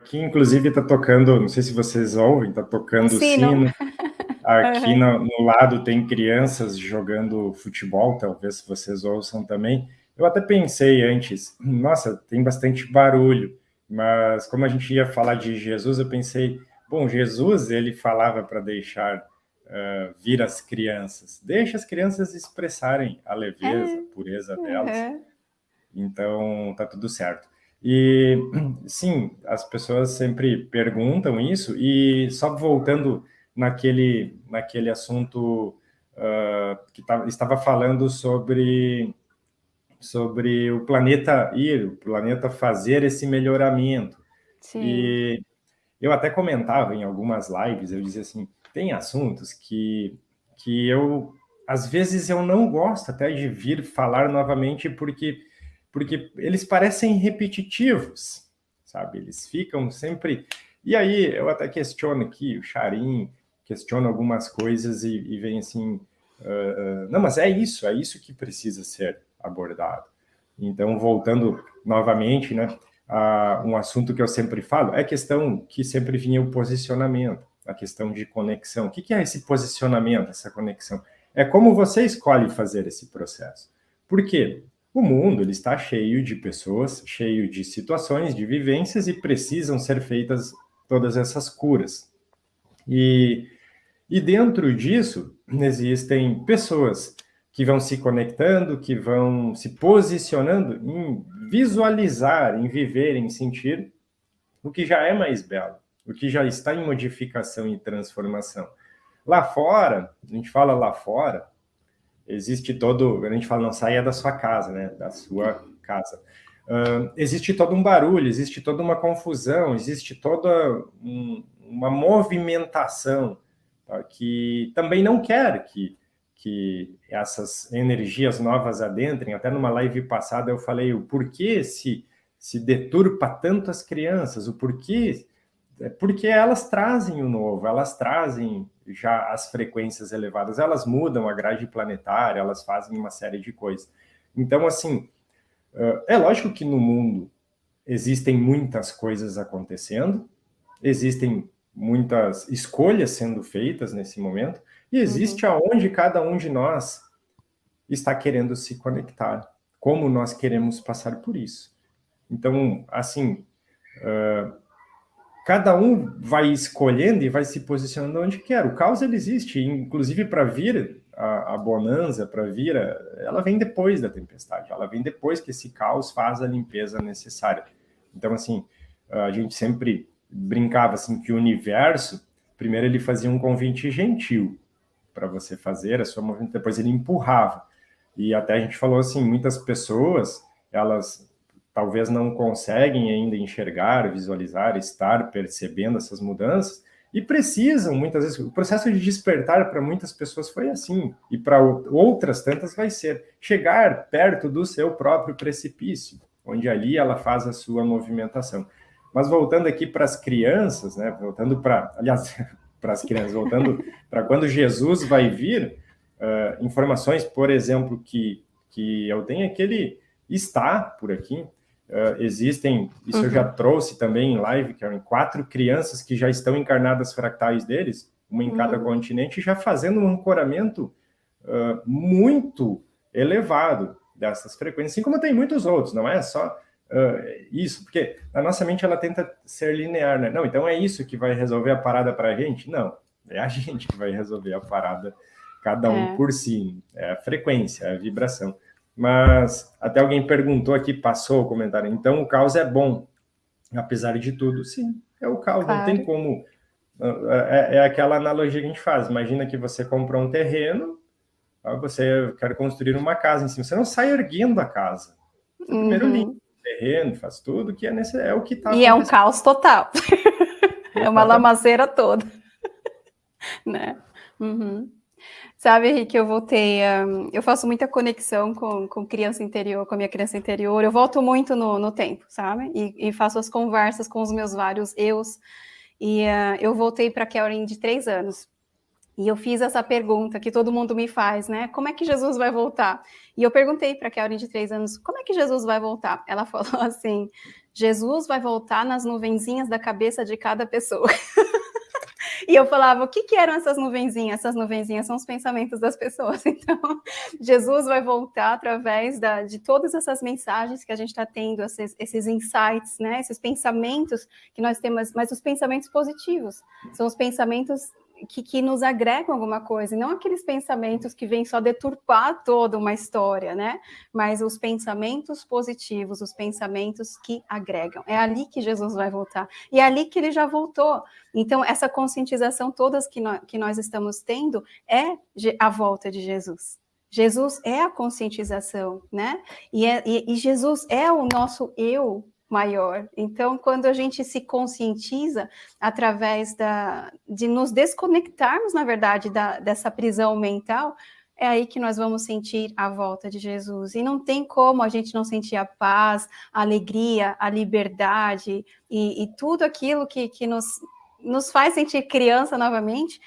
Aqui, inclusive, está tocando, não sei se vocês ouvem, está tocando o sino. sino. Aqui uhum. no, no, lado tem crianças jogando futebol, talvez vocês ouçam também. Eu até pensei antes, nossa, tem bastante barulho, mas como a gente ia falar de Jesus, eu pensei, bom, Jesus, ele falava para deixar uh, vir as crianças. Deixa as crianças expressarem a leveza, a pureza delas. Uhum. Então, tá tudo certo. E, sim, as pessoas sempre perguntam isso, e só voltando naquele, naquele assunto uh, que tá, estava falando sobre, sobre o planeta ir, o planeta fazer esse melhoramento. Sim. E eu até comentava em algumas lives, eu dizia assim, tem assuntos que, que eu, às vezes eu não gosto até de vir falar novamente, porque porque eles parecem repetitivos, sabe? Eles ficam sempre... E aí, eu até questiono aqui, o Charim questiona algumas coisas e, e vem assim, uh, não, mas é isso, é isso que precisa ser abordado. Então, voltando novamente, né, a um assunto que eu sempre falo, é a questão que sempre vinha o posicionamento, a questão de conexão. O que é esse posicionamento, essa conexão? É como você escolhe fazer esse processo. Por quê? O mundo ele está cheio de pessoas, cheio de situações, de vivências e precisam ser feitas todas essas curas. E, e dentro disso existem pessoas que vão se conectando, que vão se posicionando em visualizar, em viver, em sentir o que já é mais belo, o que já está em modificação e transformação. Lá fora, a gente fala lá fora, existe todo, a gente fala, não saia da sua casa, né, da sua casa. Uh, existe todo um barulho, existe toda uma confusão, existe toda um, uma movimentação tá, que também não quer que, que essas energias novas adentrem. Até numa live passada eu falei o porquê se, se deturpa tanto as crianças, o porquê é porque elas trazem o novo, elas trazem já as frequências elevadas, elas mudam a grade planetária, elas fazem uma série de coisas. Então, assim, é lógico que no mundo existem muitas coisas acontecendo, existem muitas escolhas sendo feitas nesse momento, e existe uhum. aonde cada um de nós está querendo se conectar, como nós queremos passar por isso. Então, assim, uh, cada um vai escolhendo e vai se posicionando onde quer. O caos ele existe, inclusive para vir a, a bonança, para vir, a, ela vem depois da tempestade, ela vem depois que esse caos faz a limpeza necessária. Então, assim, a gente sempre brincava assim que o universo, primeiro ele fazia um convite gentil para você fazer a sua movimento, depois ele empurrava. E até a gente falou assim, muitas pessoas, elas talvez não conseguem ainda enxergar, visualizar, estar percebendo essas mudanças, e precisam, muitas vezes, o processo de despertar para muitas pessoas foi assim, e para outras tantas vai ser, chegar perto do seu próprio precipício, onde ali ela faz a sua movimentação. Mas voltando aqui para as crianças, né, voltando para, aliás, para as crianças, voltando para quando Jesus vai vir, uh, informações, por exemplo, que, que eu tenho aquele está por aqui, Uh, existem, isso uhum. eu já uhum. trouxe também em live, que eram quatro crianças que já estão encarnadas fractais deles, uma em uhum. cada continente, já fazendo um ancoramento uh, muito elevado dessas frequências, assim como tem muitos outros, não é só uh, isso, porque a nossa mente ela tenta ser linear, né? Não, então é isso que vai resolver a parada para a gente? Não, é a gente que vai resolver a parada, cada um é. por si, é a frequência, é a vibração. Mas até alguém perguntou aqui, passou o comentário, então o caos é bom, apesar de tudo. Sim, é o caos, claro. não tem como... É, é, aquela analogia que a gente faz, imagina que você comprou um terreno, você quer construir uma casa em cima, você não sai erguendo a casa. Você primeiro uhum. limpa o terreno, faz tudo, que é, nesse, é o que está E é um caos total. é uma lamaceira toda. né? Uhum. Sabe, Henrique, eu voltei, um, eu faço muita conexão com, com criança interior, com a minha criança interior, eu volto muito no, no tempo, sabe? E, e, faço as conversas com os meus vários eus, e uh, eu voltei para Kelrin de três anos, e eu fiz essa pergunta que todo mundo me faz, né? Como é que Jesus vai voltar? E eu perguntei para a Kelrin de três anos, como é que Jesus vai voltar? Ela falou assim, Jesus vai voltar nas nuvenzinhas da cabeça de cada pessoa. E eu falava, o que, que eram essas nuvenzinhas? Essas nuvenzinhas são os pensamentos das pessoas. Então, Jesus vai voltar através da, de todas essas mensagens que a gente está tendo, esses, esses insights, né? esses pensamentos que nós temos, mas os pensamentos positivos. São os pensamentos que, que, nos agregam alguma coisa, e não aqueles pensamentos que vêm só deturpar toda uma história, né? Mas os pensamentos positivos, os pensamentos que agregam. É ali que Jesus vai voltar. E é ali que ele já voltou. Então, essa conscientização todas que nós, que nós estamos tendo é a volta de Jesus. Jesus é a conscientização, né? E, é, e, e Jesus é o nosso eu maior. Então, quando a gente se conscientiza através da, de nos desconectarmos, na verdade, da, dessa prisão mental, é aí que nós vamos sentir a volta de Jesus. E não tem como a gente não sentir a paz, a alegria, a liberdade e, e tudo aquilo que, que nos, nos faz sentir criança novamente,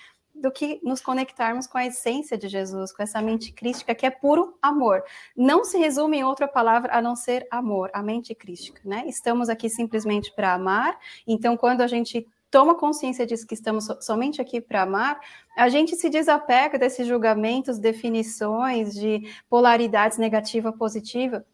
do que nos conectarmos com a essência de Jesus, com essa mente crística que é puro amor. Não se resume em outra palavra a não ser amor, a mente crística, né? Estamos aqui simplesmente para amar, então quando a gente toma consciência disso que estamos somente aqui para amar, a gente se desapega desses julgamentos, definições de polaridades negativa positiva.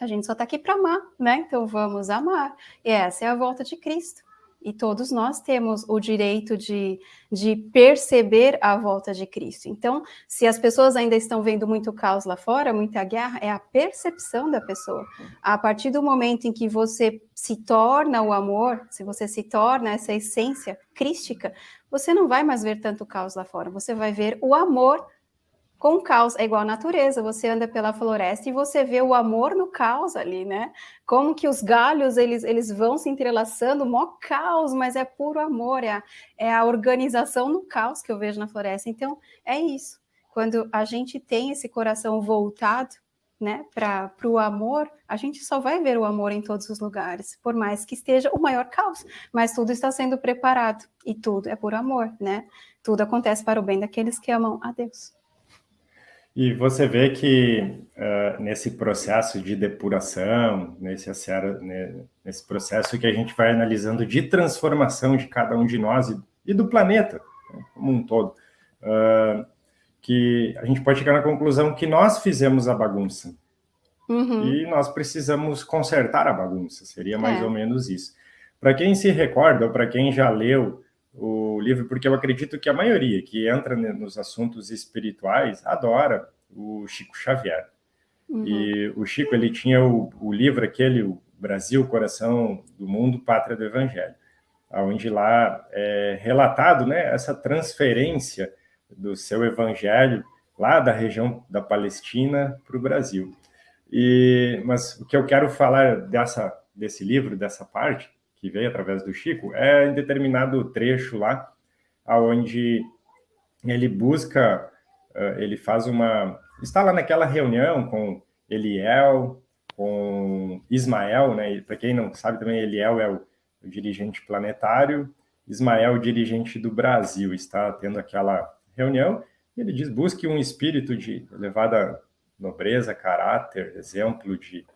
A gente só está aqui para amar, né? Então vamos amar. E essa é a volta de Cristo e todos nós temos o direito de, de perceber a volta de Cristo. Então, se as pessoas ainda estão vendo muito caos lá fora, muita guerra, é a percepção da pessoa. A partir do momento em que você se torna o amor, se você se torna essa essência crística, você não vai mais ver tanto caos lá fora, você vai ver o amor com caos é igual à natureza, você anda pela floresta e você vê o amor no caos ali, né? Como que os galhos, eles, eles vão se entrelaçando, mó caos, mas é puro amor, é a, é a organização no caos que eu vejo na floresta. Então, é isso. Quando a gente tem esse coração voltado, né, para o amor, a gente só vai ver o amor em todos os lugares, por mais que esteja o maior caos, mas tudo está sendo preparado, e tudo é por amor, né? Tudo acontece para o bem daqueles que amam a Deus. E você vê que uh, nesse processo de depuração, nesse, né, nesse processo que a gente vai analisando de transformação de cada um de nós e, e do planeta né, como um todo, uh, que a gente pode chegar na conclusão que nós fizemos a bagunça. Uhum. E nós precisamos consertar a bagunça, seria mais é. ou menos isso. Para quem se recorda, ou para quem já leu o livro, porque eu acredito que a maioria que entra nos assuntos espirituais adora o Chico Xavier. Uhum. E o Chico ele tinha o, o, livro aquele, o Brasil, Coração do Mundo, Pátria do Evangelho, onde lá é relatado né, essa transferência do seu evangelho lá da região da Palestina para o Brasil. E, mas o que eu quero falar dessa, desse livro, dessa parte, que veio através do Chico, é em determinado trecho lá, onde ele busca, uh, ele faz uma... Está lá naquela reunião com Eliel, com Ismael, né? Para quem não sabe também, Eliel é o, o dirigente planetário, Ismael, o dirigente do Brasil, está tendo aquela reunião, e ele diz, busque um espírito de elevada nobreza, caráter, exemplo de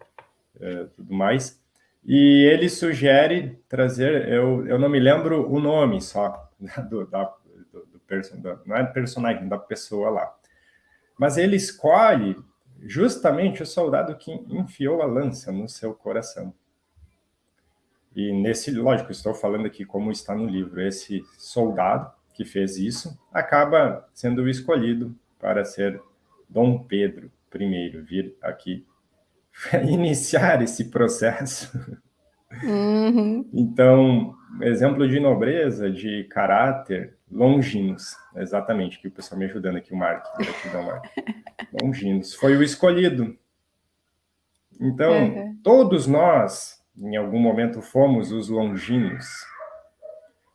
uh, tudo mais, e ele sugere trazer, eu, eu não me lembro o nome só, do, da, do, do person, não é personagem, da pessoa lá. Mas ele escolhe justamente o soldado que enfiou a lança no seu coração. E nesse, lógico, estou falando aqui como está no livro, esse soldado que fez isso acaba sendo escolhido para ser Dom Pedro I, vir aqui iniciar esse processo. Uhum. Então, exemplo de nobreza, de caráter, longinos, exatamente, que o pessoal me ajudando aqui, o Mark, gratidão, Mark. Longinos, foi o escolhido. Então, uhum. todos nós, em algum momento, fomos os longinos.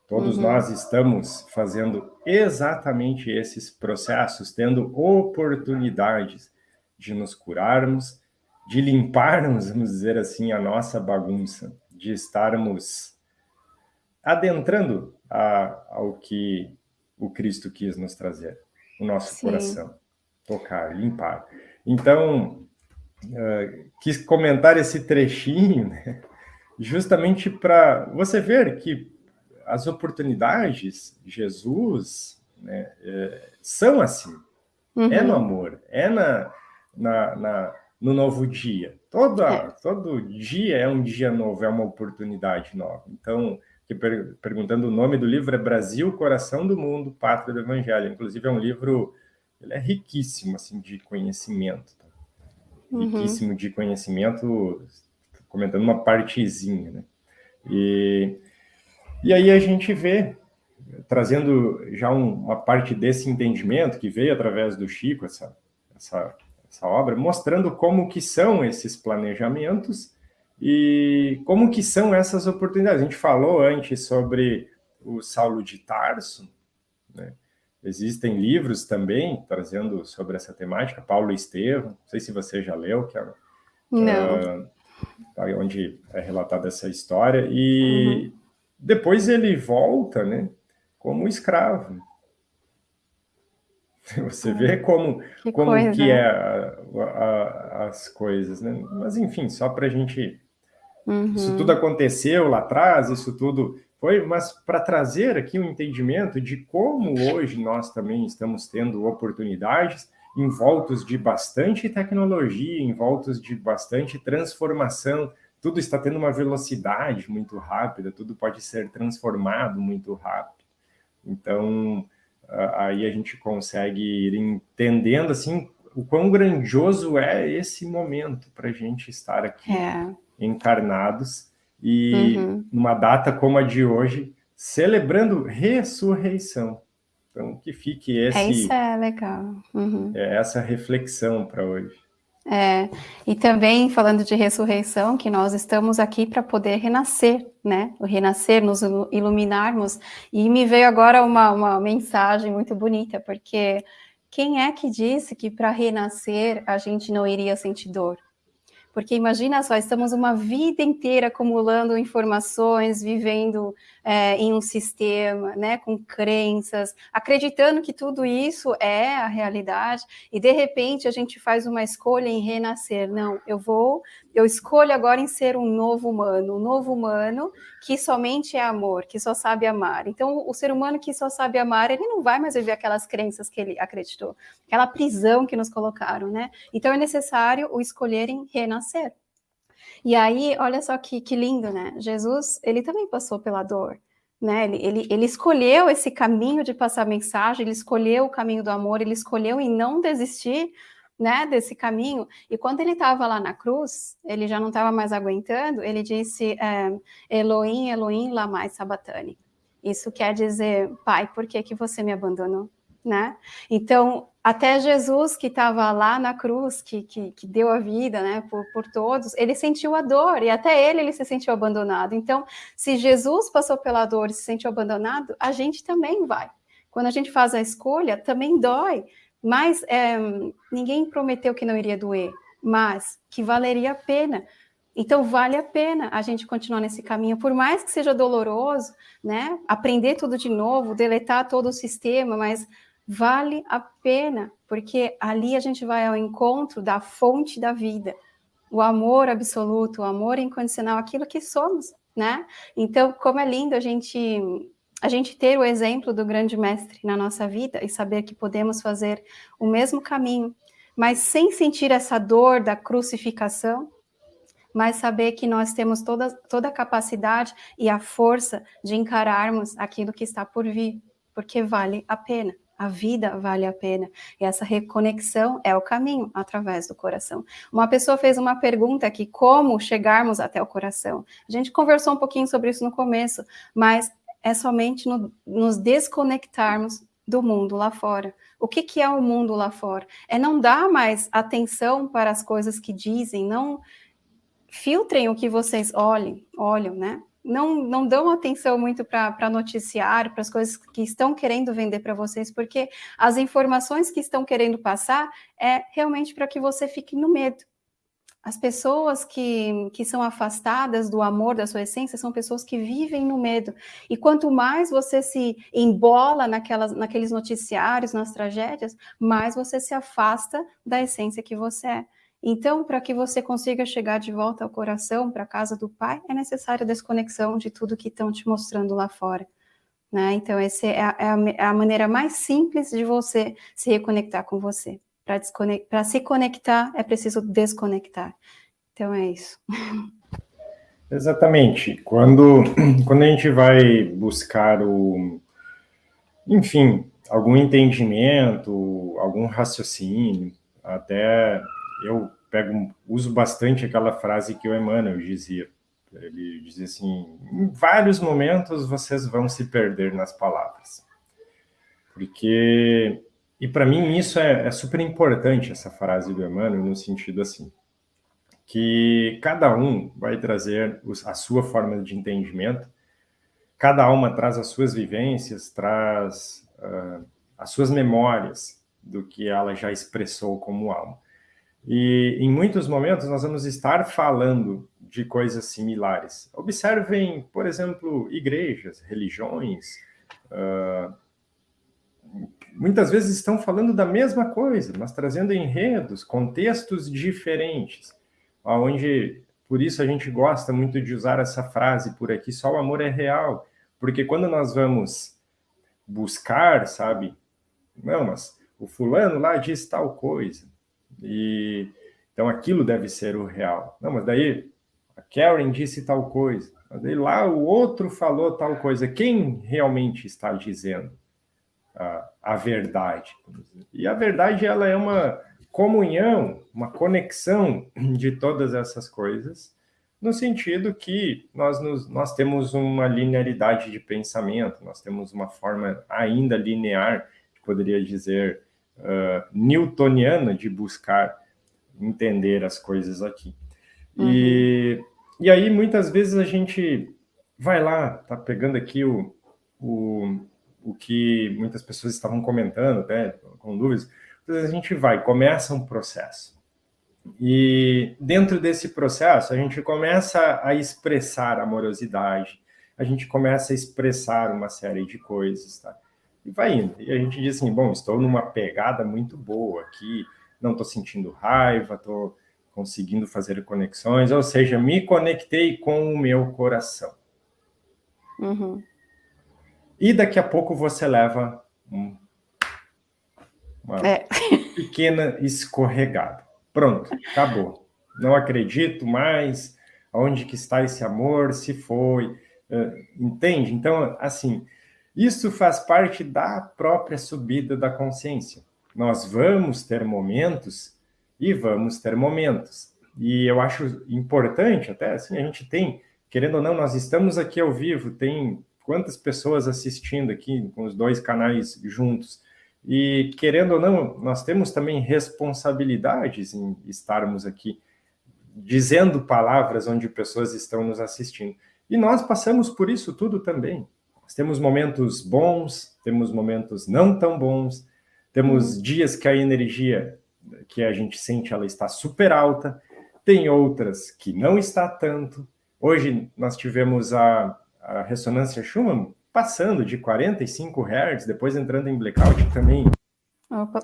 Todos uhum. nós estamos fazendo exatamente esses processos, tendo oportunidades de nos curarmos, de limparmos, vamos dizer assim, a nossa bagunça, de estarmos adentrando a, ao que o Cristo quis nos trazer, o nosso Sim. coração, tocar, limpar. Então, uh, quis comentar esse trechinho, né, justamente para você ver que as oportunidades, Jesus, né, é, são assim. Uhum. É no uhum. amor, é na, na, na, no novo dia. Todo, é. todo dia é um dia novo, é uma oportunidade nova. Então, per, perguntando o nome do livro é Brasil, Coração do Mundo, Pátria do Evangelho. Inclusive é um livro, ele é riquíssimo assim de conhecimento. Tá? Uhum. Riquíssimo de conhecimento, comentando uma partezinha, né? E, e aí a gente vê trazendo já um, uma parte desse entendimento que veio através do Chico, essa, essa, essa obra, mostrando como que são esses planejamentos e como que são essas oportunidades. A gente falou antes sobre o Saulo de Tarso, né? Existem livros também trazendo sobre essa temática, Paulo Estevam, não sei se você já leu, que é, não. Uh, onde é relatada essa história, e uhum. depois ele volta, né, como escravo. Você vê como que, como coisa, que é a, a, as coisas, né? Mas, enfim, só para a gente... Uhum. Isso tudo aconteceu lá atrás, isso tudo foi, mas para trazer aqui um entendimento de como hoje nós também estamos tendo oportunidades envoltos de bastante tecnologia, envoltos de bastante transformação, tudo está tendo uma velocidade muito rápida, tudo pode ser transformado muito rápido. Então, aí a gente consegue ir entendendo assim o quão grandioso é esse momento para a gente estar aqui é. encarnados e uhum. numa data como a de hoje, celebrando ressurreição. Então, que fique esse... É, isso é legal. Uhum. É essa reflexão para hoje. É, e também falando de ressurreição, que nós estamos aqui para poder renascer, né? O renascer, nos iluminarmos. E me veio agora uma, uma mensagem muito bonita, porque quem é que disse que para renascer a gente não iria sentir dor? Porque imagina só, estamos uma vida inteira acumulando informações, vivendo é, em um sistema, né, com crenças, acreditando que tudo isso é a realidade, e de repente a gente faz uma escolha em renascer. Não, eu vou, eu escolho agora em ser um novo humano, um novo humano que somente é amor, que só sabe amar. Então, o ser humano que só sabe amar, ele não vai mais viver aquelas crenças que ele acreditou, aquela prisão que nos colocaram, né? Então, é necessário o escolher em renascer. E aí, olha só que, que lindo, né? Jesus, ele também passou pela dor, né? Ele, ele, ele escolheu esse caminho de passar mensagem, ele escolheu o caminho do amor, ele escolheu em não desistir, né, desse caminho. E quando ele estava lá na cruz, ele já não estava mais aguentando, ele disse, é, Elohim, Elohim, lamai sabatani. Isso quer dizer, pai, por que, que você me abandonou? Né? Então, até Jesus que estava lá na cruz, que, que, que, deu a vida né, por, por todos, ele sentiu a dor, e até ele, ele se sentiu abandonado. Então, se Jesus passou pela dor e se sentiu abandonado, a gente também vai. Quando a gente faz a escolha, também dói, mas é, ninguém prometeu que não iria doer, mas que valeria a pena. Então, vale a pena a gente continuar nesse caminho, por mais que seja doloroso, né? Aprender tudo de novo, deletar todo o sistema, mas vale a pena, porque ali a gente vai ao encontro da fonte da vida, o amor absoluto, o amor incondicional, aquilo que somos, né? Então, como é lindo a gente a gente ter o exemplo do grande mestre na nossa vida e saber que podemos fazer o mesmo caminho, mas sem sentir essa dor da crucificação, mas saber que nós temos toda, toda a capacidade e a força de encararmos aquilo que está por vir, porque vale a pena. A vida vale a pena. E essa reconexão é o caminho através do coração. Uma pessoa fez uma pergunta aqui, como chegarmos até o coração? A gente conversou um pouquinho sobre isso no começo, mas é somente no, nos desconectarmos do mundo lá fora. O que, que é o mundo lá fora? É não dar mais atenção para as coisas que dizem, não filtrem o que vocês olhem, olham, né? Não, não dão atenção muito para noticiário, para as coisas que estão querendo vender para vocês, porque as informações que estão querendo passar é realmente para que você fique no medo. As pessoas que, que são afastadas do amor, da sua essência, são pessoas que vivem no medo. E quanto mais você se embola naquelas, naqueles noticiários, nas tragédias, mais você se afasta da essência que você é. Então, para que você consiga chegar de volta ao coração, para a casa do Pai, é necessário a desconexão de tudo que estão te mostrando lá fora. Né? Então, essa é a, é é a maneira mais simples de você se reconectar com você. Para se conectar, é preciso desconectar. Então, é isso. Exatamente. Quando, quando a gente vai buscar o, enfim, algum entendimento, algum raciocínio, até eu pego, uso bastante aquela frase que o Emmanuel dizia. Ele dizia assim, em vários momentos vocês vão se perder nas palavras. Porque, e para mim isso é, é super importante, essa frase do Emmanuel, no sentido assim, que cada um vai trazer a sua forma de entendimento, cada alma traz as suas vivências, traz uh, as suas memórias do que ela já expressou como alma. E em muitos momentos nós vamos estar falando de coisas similares. Observem, por exemplo, igrejas, religiões, uh, muitas vezes estão falando da mesma coisa, mas trazendo enredos, contextos diferentes onde por isso a gente gosta muito de usar essa frase por aqui, só o amor é real, porque quando nós vamos buscar, sabe, não, mas o fulano lá diz tal coisa, e então aquilo deve ser o real. Não, mas daí a Karen disse tal coisa, mas daí lá o outro falou tal coisa, quem realmente está dizendo a, a verdade? E a verdade, ela é uma comunhão, uma conexão de todas essas coisas, no sentido que nós, nos, nós temos uma linearidade de pensamento, nós temos uma forma ainda linear, poderia dizer, uh, newtoniana de buscar entender as coisas aqui. Uhum. E, e aí, muitas vezes, a gente vai lá, tá pegando aqui o, o, o que muitas pessoas estavam comentando, até com dúvidas, a gente vai, começa um processo. E dentro desse processo, a gente começa a expressar amorosidade, a gente começa a expressar uma série de coisas, tá? E vai indo. E a gente diz assim, bom, estou numa pegada muito boa aqui, não estou sentindo raiva, estou conseguindo fazer conexões, ou seja, me conectei com o meu coração. Uhum. E daqui a pouco você leva um uma é. pequena escorregada. Pronto, acabou. Não acredito mais. Onde que está esse amor? Se foi. Uh, entende? Então, assim, isso faz parte da própria subida da consciência. Nós vamos ter momentos e vamos ter momentos. E eu acho importante, até assim, a gente tem, querendo ou não, nós estamos aqui ao vivo, tem quantas pessoas assistindo aqui com os dois canais juntos. E, querendo ou não, nós temos também responsabilidades em estarmos aqui dizendo palavras onde pessoas estão nos assistindo. E nós passamos por isso tudo também. Nós temos momentos bons, temos momentos não tão bons, temos dias que a energia que a gente sente ela está super alta, tem outras que não está tanto. Hoje nós tivemos a, a ressonância Schumann passando de 45 Hz, depois entrando em blackout também. Opa.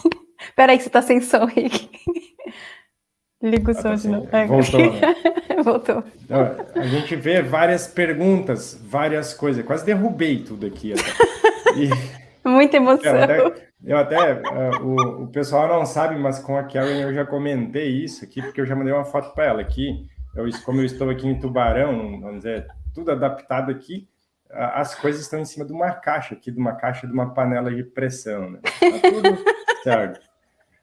Peraí que você está sem som, Rick. Liga o ah, som tá de novo. Voltou. Né? Voltou. A gente vê várias perguntas, várias coisas. Quase derrubei tudo aqui. E... Muita emoção. Eu até, eu até uh, o, o pessoal não sabe, mas com a Karen eu já comentei isso aqui, porque eu já mandei uma foto para ela aqui. Eu, como eu estou aqui em Tubarão, vamos dizer, tudo adaptado aqui, as coisas estão em cima de uma caixa aqui, de uma caixa de uma panela de pressão, né? Tá tudo certo.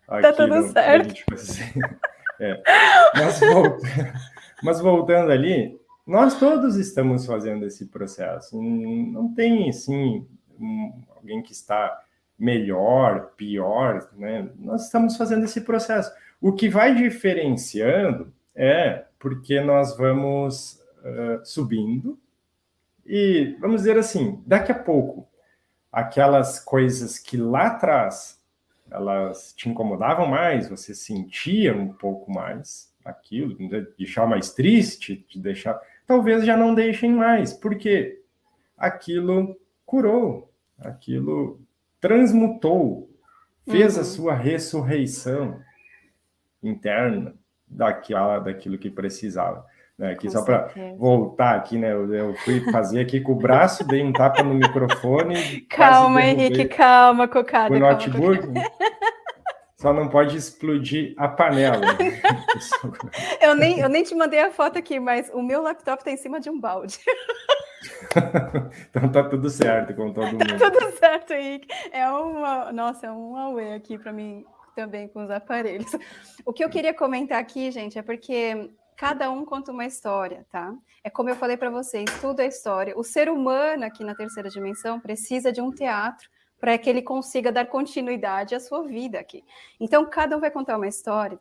Aqui tá tudo no, certo. É. mas, voltando, mas voltando ali, nós todos estamos fazendo esse processo. Não tem, assim, alguém que está melhor, pior, né? Nós estamos fazendo esse processo. O que vai diferenciando é porque nós vamos uh, subindo, e vamos dizer assim, daqui a pouco, aquelas coisas que lá atrás elas te incomodavam mais, você sentia um pouco mais aquilo, de deixar mais triste, de deixar, talvez já não deixem mais, porque aquilo curou, aquilo transmutou, fez uhum. a sua ressurreição. interna daquela, daquilo que precisava. Né? Aqui, só para voltar aqui, né? Eu, eu, fui fazer aqui com o braço, dei um tapa no microfone. Calma, Henrique, calma, cocada. O notebook. Só não pode explodir a panela. eu, nem, eu nem te mandei a foto aqui, mas o meu laptop está em cima de um balde. então tá tudo certo com todo mundo. Tá tudo certo, Henrique. É uma, nossa, é um away aqui para mim também com os aparelhos. O que eu queria comentar aqui, gente, é porque cada um conta uma história, tá? É como eu falei para vocês, tudo é história. O ser humano aqui na terceira dimensão precisa de um teatro para que ele consiga dar continuidade à sua vida aqui. Então, cada um vai contar uma história.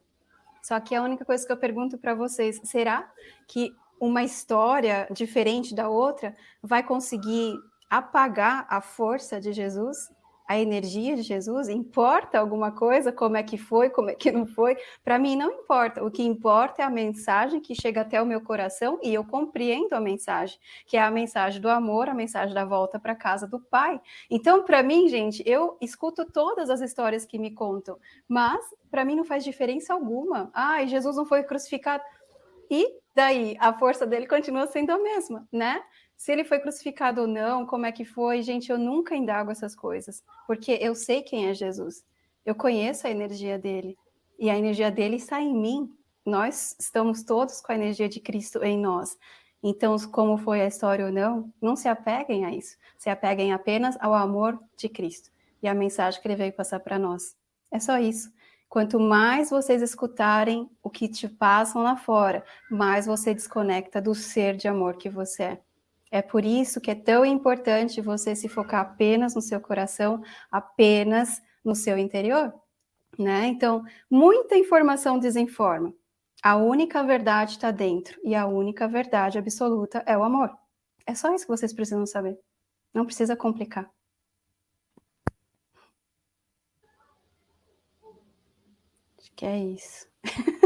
Só que a única coisa que eu pergunto para vocês, será que uma história diferente da outra vai conseguir apagar a força de Jesus? A energia de Jesus? Importa alguma coisa? Como é que foi? Como é que não foi? Para mim não importa. O que importa é a mensagem que chega até o meu coração e eu compreendo a mensagem, que é a mensagem do amor, a mensagem da volta para casa do Pai. Então, para mim, gente, eu escuto todas as histórias que me contam, mas para mim não faz diferença alguma. Ah, Jesus não foi crucificado. E daí a força dele continua sendo a mesma, né? Se ele foi crucificado ou não, como é que foi, gente, eu nunca indago essas coisas, porque eu sei quem é Jesus. Eu conheço a energia dele e a energia dele está em mim. Nós estamos todos com a energia de Cristo em nós. Então, como foi a história ou não, não se apeguem a isso. Se apeguem apenas ao amor de Cristo e a mensagem que ele veio passar para nós. É só isso. Quanto mais vocês escutarem o que te passam lá fora, mais você desconecta do ser de amor que você é. É por isso que é tão importante você se focar apenas no seu coração, apenas no seu interior, né? Então, muita informação desinforma. A única verdade está dentro e a única verdade absoluta é o amor. É só isso que vocês precisam saber. Não precisa complicar. Acho que é isso.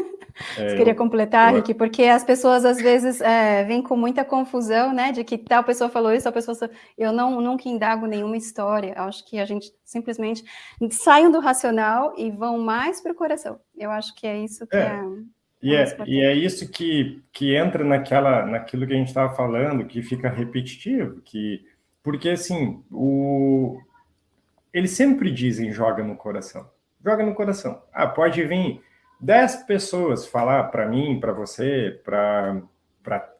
É, Você queria completar, eu... Rick? Porque as pessoas às vezes é, vêm com muita confusão, né? De que tal pessoa falou isso, tal pessoa. Eu não nunca indago nenhuma história. Acho que a gente simplesmente saiam do racional e vão mais para o coração. Eu acho que é isso que é. é... E é, e é isso que, que entra naquela, naquilo que a gente estava falando, que fica repetitivo, que porque assim, o, eles sempre dizem joga no coração, joga no coração. Ah, pode vir 10 pessoas falar para mim, para você, para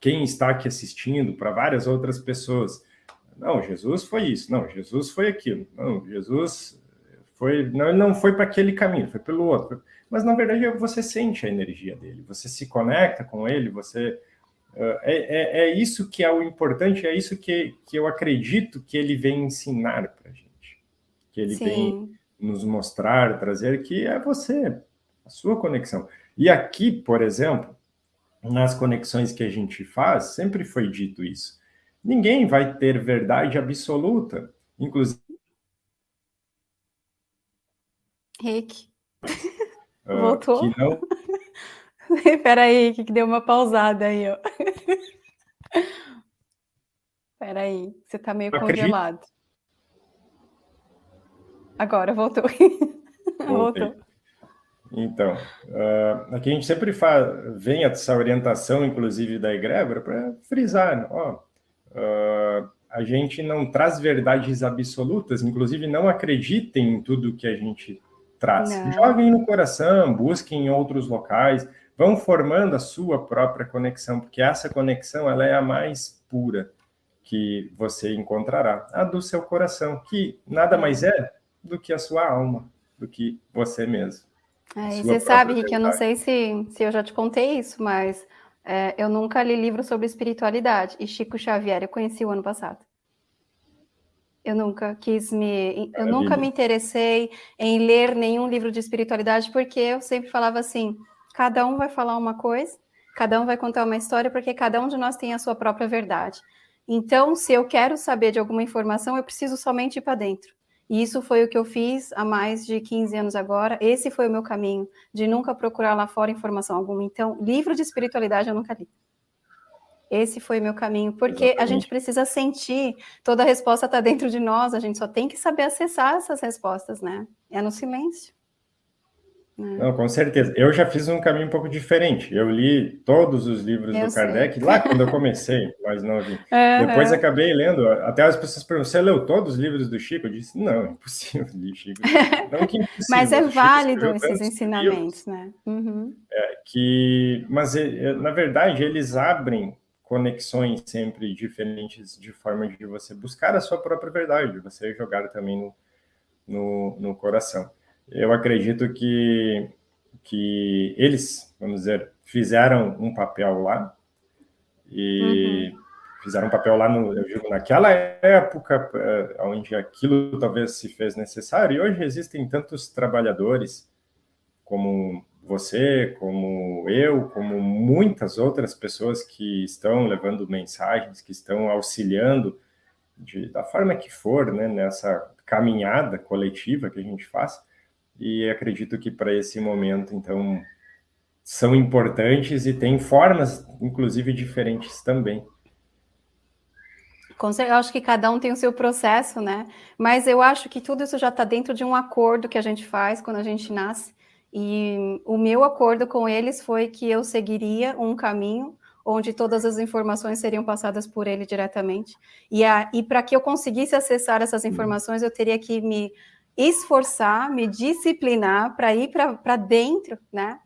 quem está aqui assistindo, para várias outras pessoas. Não, Jesus foi isso, não, Jesus foi aquilo, não, Jesus foi, não, não foi para aquele caminho, foi pelo outro. Mas, na verdade, você sente a energia dele, você se conecta com ele, você... Uh, é, é, é, isso que é o importante, é isso que, que eu acredito que ele vem ensinar para a gente. Que ele Sim. vem nos mostrar, trazer, que é você, a sua conexão. E aqui, por exemplo, nas conexões que a gente faz, sempre foi dito isso. Ninguém vai ter verdade absoluta, inclusive... Rick, uh, voltou? Que não... Espera aí, que deu uma pausada aí, ó. Espera aí, você tá meio congelado. Agora, voltou. Voltou. Então, uh, aqui a gente sempre faz, vem essa orientação, inclusive da egrégora, para frisar, né? ó, uh, a gente não traz verdades absolutas, inclusive não acreditem em tudo que a gente traz. Não. Joguem no coração, busquem em outros locais, vão formando a sua própria conexão, porque essa conexão ela é a mais pura que você encontrará, a do seu coração, que nada mais é do que a sua alma, do que você mesmo. É, e você sabe, Rick, eu não sei se, se eu já te contei isso, mas é, eu nunca li livro sobre espiritualidade. E Chico Xavier eu conheci o ano passado. Eu nunca quis me... Eu nunca me interessei em ler nenhum livro de espiritualidade, porque eu sempre falava assim, cada um vai falar uma coisa, cada um vai contar uma história, porque cada um de nós tem a sua própria verdade. Então, se eu quero saber de alguma informação, eu preciso somente ir para dentro. E isso foi o que eu fiz há mais de 15 anos agora. Esse foi o meu caminho, de nunca procurar lá fora informação alguma. Então, livro de espiritualidade eu nunca li. Esse foi o meu caminho, porque Exatamente. a gente precisa sentir, toda a resposta está dentro de nós, a gente só tem que saber acessar essas respostas, né? É no silêncio. Não, com certeza. Eu já fiz um caminho um pouco diferente. Eu li todos os livros eu do sei. Kardec lá quando eu comecei, mas não vi. Uhum. Depois acabei lendo. Até as pessoas perguntam: você leu todos os livros do Chico? Eu disse: não, é impossível ler Chico. Não que impossível. mas é válido esses ensinamentos, livros, né? Uhum. É, que, mas na verdade eles abrem conexões sempre diferentes de forma de você buscar a sua própria verdade, de você jogar também no, no, no coração eu acredito que, que eles, vamos dizer, fizeram um papel lá e uhum. fizeram um papel lá, no, eu digo, naquela época, eh, onde aquilo talvez se fez necessário, e hoje existem tantos trabalhadores como você, como eu, como muitas outras pessoas que estão levando mensagens, que estão auxiliando de, da forma que for, né, nessa caminhada coletiva que a gente faz, e acredito que para esse momento, então, são importantes e tem formas, inclusive, diferentes também. Eu acho que cada um tem o seu processo, né? Mas eu acho que tudo isso já está dentro de um acordo que a gente faz quando a gente nasce. E o meu acordo com eles foi que eu seguiria um caminho onde todas as informações seriam passadas por ele diretamente. E, e para que eu conseguisse acessar essas informações, eu teria que me esforçar, me disciplinar para ir para dentro, né?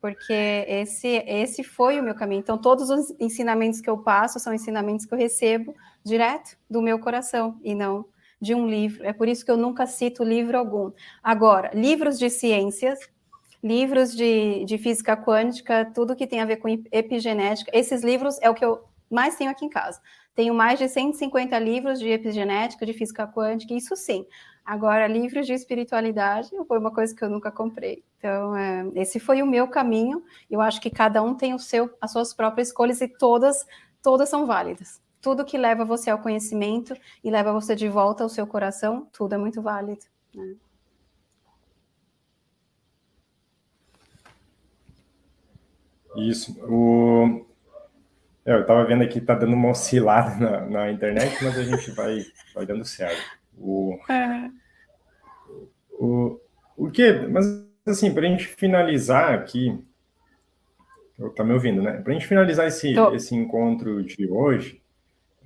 Porque esse, esse foi o meu caminho. Então, todos os ensinamentos que eu passo são ensinamentos que eu recebo direto do meu coração e não de um livro. É por isso que eu nunca cito livro algum. Agora, livros de ciências, livros de, de física quântica, tudo que tem a ver com epigenética, esses livros é o que eu mais tenho aqui em casa. Tenho mais de 150 livros de epigenética, de física quântica, isso sim. Agora, livros de espiritualidade foi uma coisa que eu nunca comprei. Então, é, esse foi o meu caminho. Eu acho que cada um tem o seu, as suas próprias escolhas e todas, todas são válidas. Tudo que leva você ao conhecimento e leva você de volta ao seu coração, tudo é muito válido. Né? Isso. O... É, eu estava vendo aqui, está dando uma oscilada na, na, internet, mas a gente vai, vai dando certo. O, é. o, o que, mas assim, para a gente finalizar aqui, tá me ouvindo, né? Para a gente finalizar esse, esse encontro de hoje,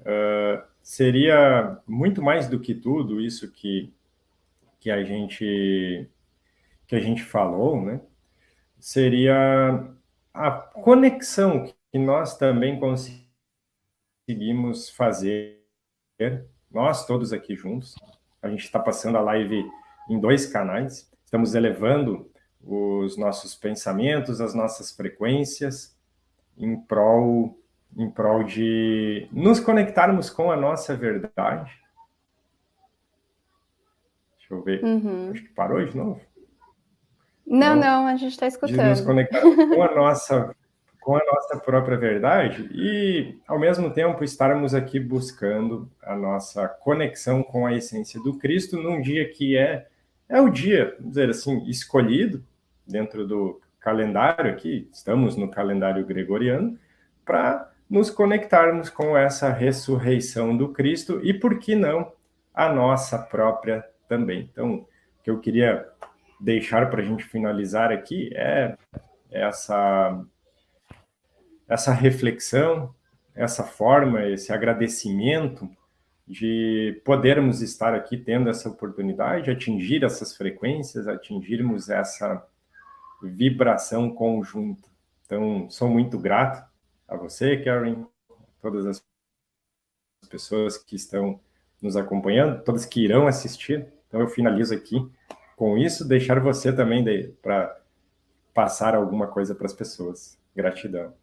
uh, seria muito mais do que tudo isso que, que a gente que a gente falou, né? Seria a conexão que nós também conseguimos fazer nós todos aqui juntos. A gente está passando a live em dois canais, estamos elevando os nossos pensamentos, as nossas frequências, em prol, em prol de nos conectarmos com a nossa verdade. Deixa eu ver, uhum. acho que parou de novo. Não, não, não a gente está escutando. De nos conectar com a nossa com a nossa própria verdade e, ao mesmo tempo, estarmos aqui buscando a nossa conexão com a essência do Cristo num dia que é, é o dia, vamos dizer assim, escolhido dentro do calendário aqui, estamos no calendário gregoriano, para nos conectarmos com essa ressurreição do Cristo e, por que não, a nossa própria também. Então, o que eu queria deixar para a gente finalizar aqui é essa essa reflexão, essa forma, esse agradecimento de podermos estar aqui tendo essa oportunidade, atingir essas frequências, atingirmos essa vibração conjunta. Então, sou muito grato a você, Karen, todas as pessoas que estão nos acompanhando, todas que irão assistir. Então, eu finalizo aqui com isso, deixar você também para passar alguma coisa para as pessoas. Gratidão.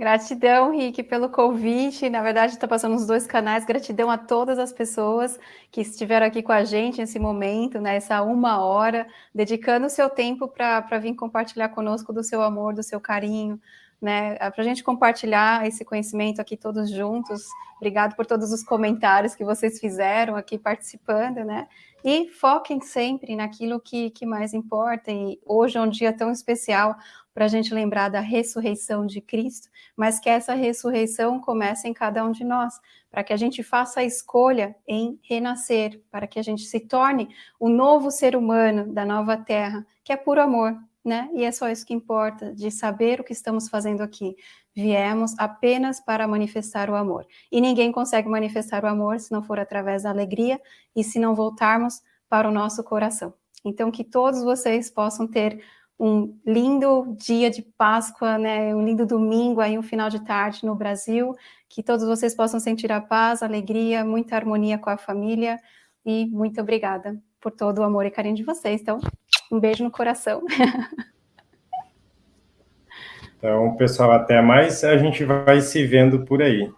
Gratidão, Rick, pelo convite. Na verdade, está passando nos dois canais. Gratidão a todas as pessoas que estiveram aqui com a gente nesse momento, nessa né, uma hora, dedicando o seu tempo para vir compartilhar conosco do seu amor, do seu carinho, né? Para a gente compartilhar esse conhecimento aqui todos juntos. Obrigado por todos os comentários que vocês fizeram aqui participando, né? E foquem sempre naquilo que, que mais importa. E hoje é um dia tão especial para a gente lembrar da ressurreição de Cristo, mas que essa ressurreição comece em cada um de nós, para que a gente faça a escolha em renascer, para que a gente se torne o novo ser humano da nova terra, que é puro amor, né? E é só isso que importa, de saber o que estamos fazendo aqui. Viemos apenas para manifestar o amor. E ninguém consegue manifestar o amor se não for através da alegria e se não voltarmos para o nosso coração. Então, que todos vocês possam ter um lindo dia de Páscoa, né, um lindo domingo aí, um final de tarde no Brasil, que todos vocês possam sentir a paz, a alegria, muita harmonia com a família, e muito obrigada por todo o amor e carinho de vocês. Então, um beijo no coração. Então, pessoal, até mais. A gente vai se vendo por aí.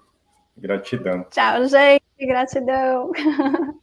Gratidão. Tchau, gente. Gratidão.